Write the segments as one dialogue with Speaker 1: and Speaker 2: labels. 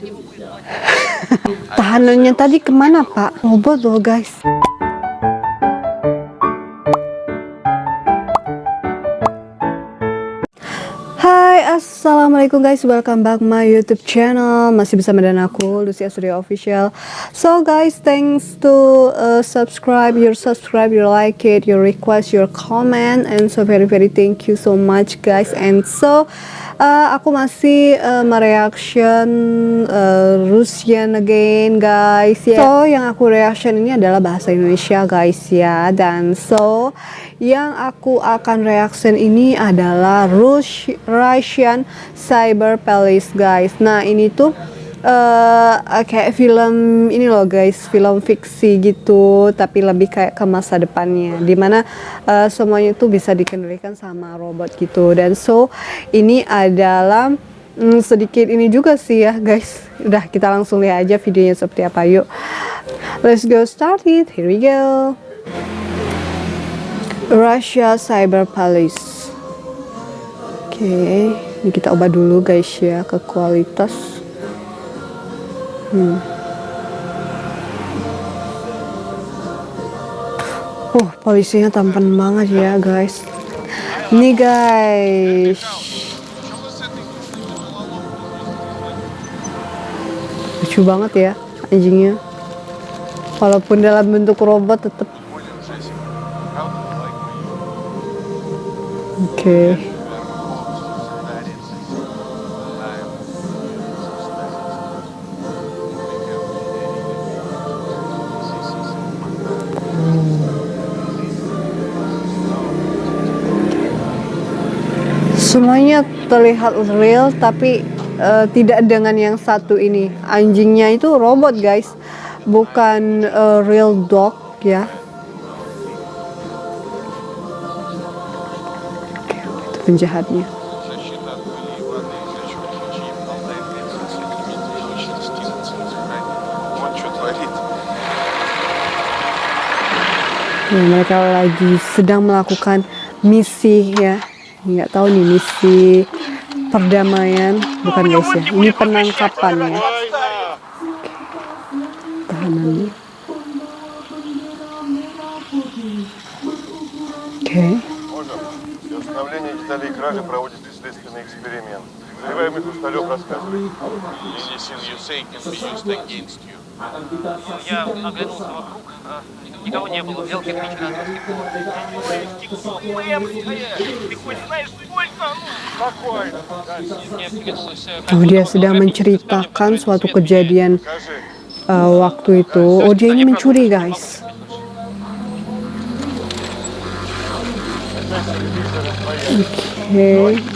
Speaker 1: Tahanannya tadi ke mana pak? Robot loh guys. Assalamualaikum guys welcome back my youtube channel masih bersama dengan aku Lucia Surya Official so guys thanks to uh, subscribe your subscribe your like it your request your comment and so very very thank you so much guys and so uh, aku masih uh, mereaction uh, Russian again guys yeah. so yang aku reaction ini adalah bahasa Indonesia guys ya dan so yang aku akan reaction ini adalah Rus Russian Cyber Palace guys nah ini tuh uh, kayak film ini loh guys film fiksi gitu tapi lebih kayak ke masa depannya. Di mana uh, semuanya tuh bisa dikendalikan sama robot gitu. Dan so ini adalah hmm, sedikit ini juga sih ya guys. Udah kita langsung lihat aja videonya seperti apa. Yuk let's go start it. Here we go. Russia Cyber Palace oke okay. ini kita ubah dulu guys ya ke kualitas hmm. Oh, polisinya tampan banget ya, guys. Ini guys. Lucu banget ya anjingnya. Walaupun dalam bentuk robot tetap Oke. Okay. Terlihat real tapi uh, tidak dengan yang satu ini. Anjingnya itu robot guys, bukan uh, real dog ya. penjahatnya. Ya, mereka lagi sedang melakukan misi ya nggak tahu nih misi perdamaian bukan guys ya ini penangkapan ya tahanan oke okay.
Speaker 2: okay. деталей кражи проводит следственный эксперимент. Подозреваемый Хрусталев рассказывает. Anything you say can be used against you.
Speaker 3: Я оглянулся вокруг, а, никого не было, взял кирпич Ты хоть знаешь, сколько? Спокойно.
Speaker 1: Oh, dia sedang menceritakan suatu kejadian uh, waktu itu. Oh, dia ini mencuri, guys. Oke. Okay.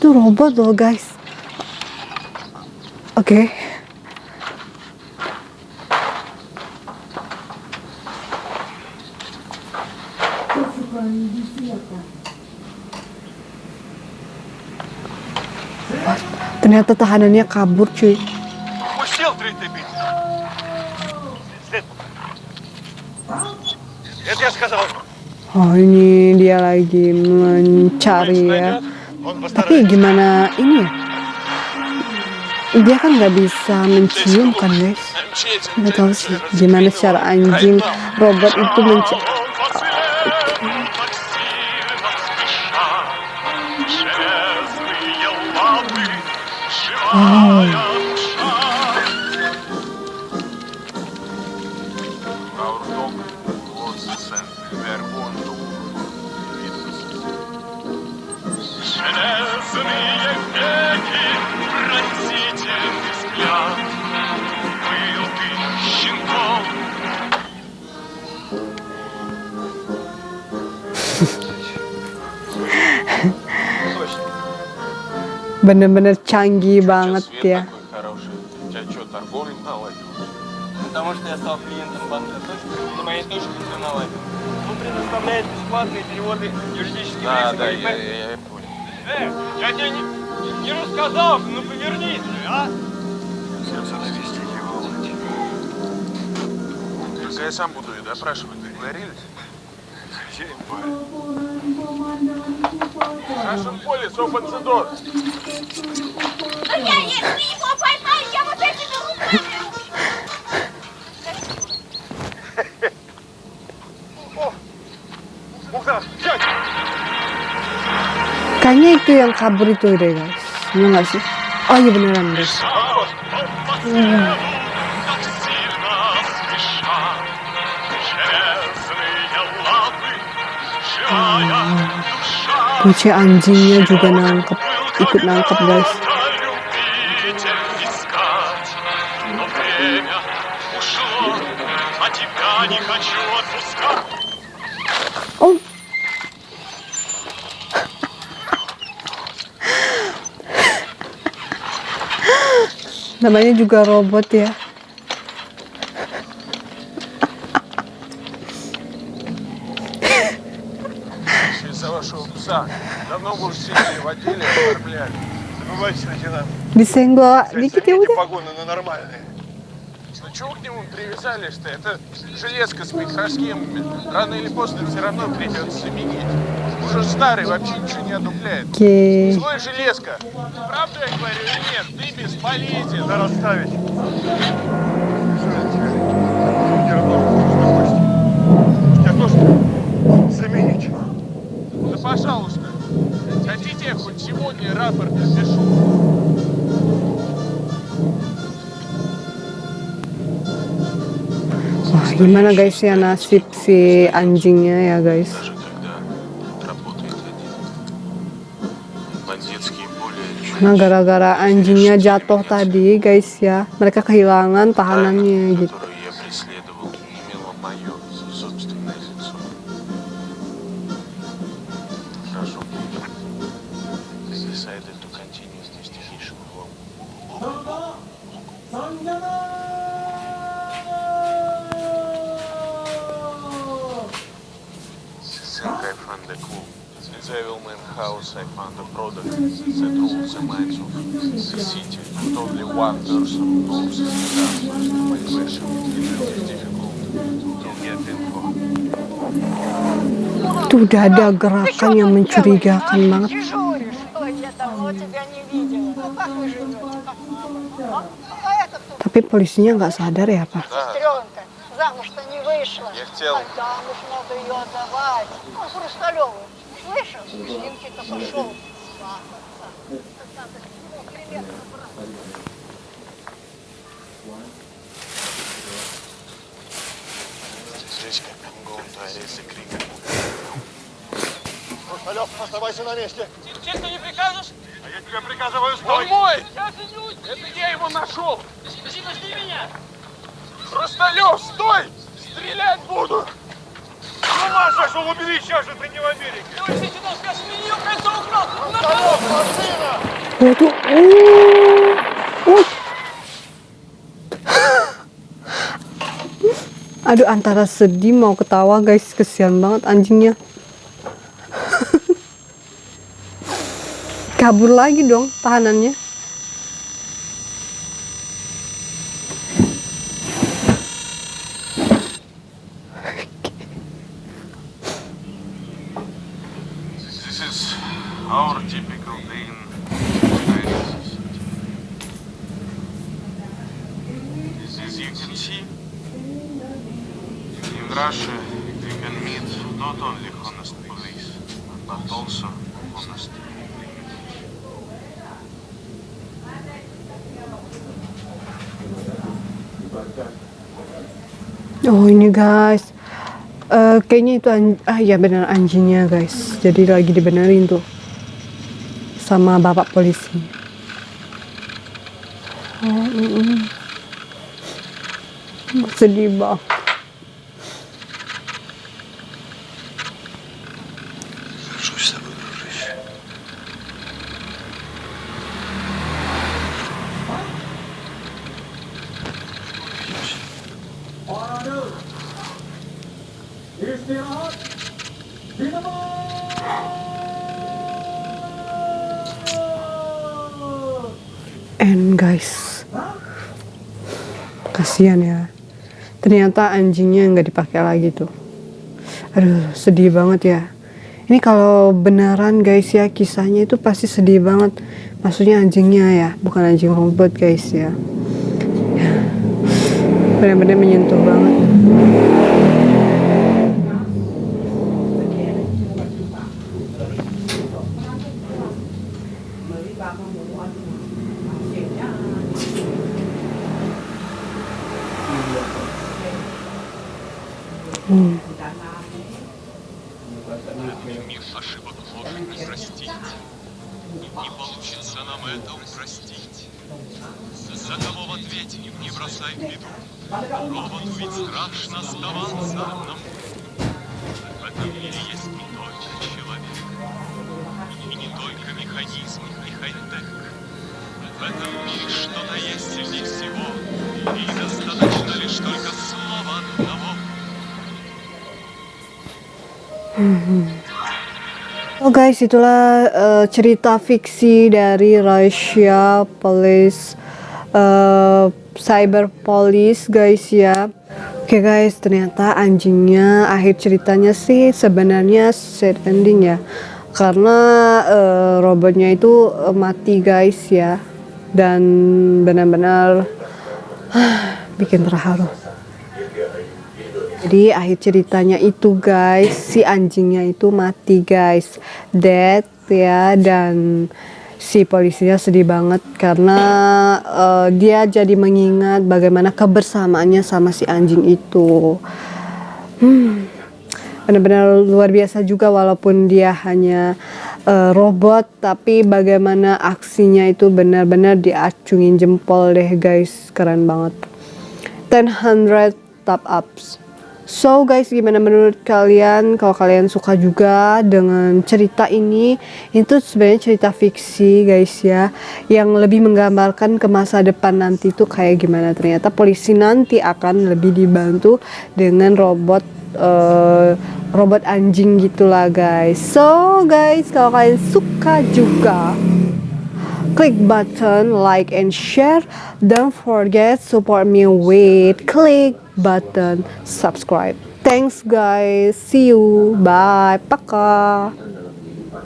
Speaker 1: itu robot loh, guys. Oke. Okay. Ternyata tahanannya kabur cuy. Oh ini dia lagi mencari ya. Tapi gimana ini ya? Dia kan nggak bisa mencium kan guys? Nggak tahu sih gimana cara anjing robot itu mencium. Oh. Bener-bener canggih banget ya.
Speaker 4: Потому что я стал клиентом банка Точка, моей точке все наладил. Он предоставляет бесплатные переводы юридических
Speaker 2: да,
Speaker 4: лиц.
Speaker 2: Да, я, я, я понял.
Speaker 4: Э, я тебе не, не рассказал, ну повернись, а?
Speaker 2: Сердце навести его, Только я сам буду ее допрашивать, договорились? В нашем поле open the door.
Speaker 5: А я, если его поймаю, я вот этими руками
Speaker 2: Мухтар, взять!
Speaker 1: kayaknya itu yang kabur itu deh guys Bener nggak sih oh iya beneran guys Kuci anjingnya juga nangkep ikut nangkep guys. Oh. Namanya juga robot ya
Speaker 2: Давно в отделе и оформляли. Забывайте, лейтенант.
Speaker 1: ya
Speaker 2: Замените
Speaker 1: udah
Speaker 2: погоны на нормальные. Ну чего к нему привязались-то? Это железка с микросхемами. Рано или поздно все равно придется заменить. Уже старый, вообще ничего не одупляет.
Speaker 1: oke
Speaker 2: Злой железка. Правду я говорю или нет? Ты бесполезен. Да расставить.
Speaker 1: Gimana guys ya nasib si anjingnya ya guys? Nah gara-gara anjingnya jatuh tadi guys ya, mereka kehilangan tahanannya gitu.
Speaker 2: found the crew. Since I will man house, I found a product that rules the minds of the city. Not only one person knows the answers to my question. It is difficult to get info.
Speaker 1: Itu udah ada gerakan yang mencurigakan banget. Tapi polisinya nggak sadar ya, Pak?
Speaker 5: Nah, вышла.
Speaker 2: Я хотел.
Speaker 5: А замуж надо ее отдавать. А, он с Слышал? С Устинки-то пошел. Свататься. Надо
Speaker 2: ему примерно крик.
Speaker 6: Русталев, оставайся на месте.
Speaker 4: Честно не прикажешь?
Speaker 6: А я тебе приказываю, стой!
Speaker 4: Он мой!
Speaker 2: Это я его нашел!
Speaker 4: Спроси, подожди меня!
Speaker 2: Русталев, стой! Стрелять буду!
Speaker 6: С ума сошел, убери сейчас же, ты не в Америке.
Speaker 4: Ты вообще сюда скажешь, мне ее кольцо украл!
Speaker 6: Хрусталев, машина!
Speaker 1: waduh uh, uh. aduh antara sedih mau ketawa guys kesian banget anjingnya kabur lagi dong tahanannya
Speaker 2: See, in Russia you can meet not only honest police, but also honest
Speaker 1: Oh ini guys, Eh, kayaknya itu an- ah ya benar anjingnya guys. Jadi lagi dibenerin tuh sama bapak polisi. Oh, mm, mm. sedih banget And guys Kasihan ya ternyata anjingnya nggak dipakai lagi tuh. Aduh sedih banget ya. Ini kalau beneran guys ya kisahnya itu pasti sedih banget. Maksudnya anjingnya ya bukan anjing robot guys ya. Benar-benar menyentuh banget
Speaker 6: Мир ошибок ложь не простить. Не получится нам это упростить. За кого в ответе не бросай в беду. Роботу ведь страшно оставаться одному. В этом мире есть не только человек. И не только механизм и хай-тек. В этом мире что-то есть сильнее всего. И достаточно
Speaker 1: Oh guys, itulah uh, cerita fiksi dari Russia Police uh, Cyber Police guys ya. Oke guys, ternyata anjingnya akhir ceritanya sih sebenarnya sad ending ya. Karena uh, robotnya itu uh, mati guys ya. Dan benar-benar bikin terharu. Jadi akhir ceritanya itu guys, si anjingnya itu mati guys, dead ya dan si polisinya sedih banget karena uh, dia jadi mengingat bagaimana kebersamaannya sama si anjing itu. Hmm, benar-benar luar biasa juga walaupun dia hanya uh, robot tapi bagaimana aksinya itu benar-benar diacungin jempol deh guys, keren banget. 100 top ups. So guys, gimana menurut kalian? Kalau kalian suka juga dengan cerita ini, itu sebenarnya cerita fiksi guys ya, yang lebih menggambarkan ke masa depan nanti tuh kayak gimana. Ternyata polisi nanti akan lebih dibantu dengan robot uh, robot anjing gitulah guys. So guys, kalau kalian suka juga klik button like and share. Don't forget support me with click button. Subscribe. Thanks guys. See you. Bye. Paka